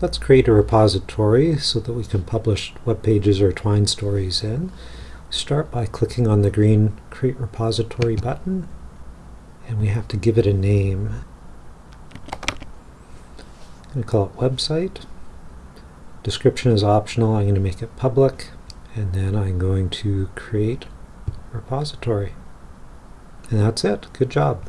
Let's create a repository so that we can publish web pages or Twine stories in. Start by clicking on the green Create Repository button, and we have to give it a name. I'm going to call it Website. Description is optional. I'm going to make it public, and then I'm going to create repository. And that's it. Good job.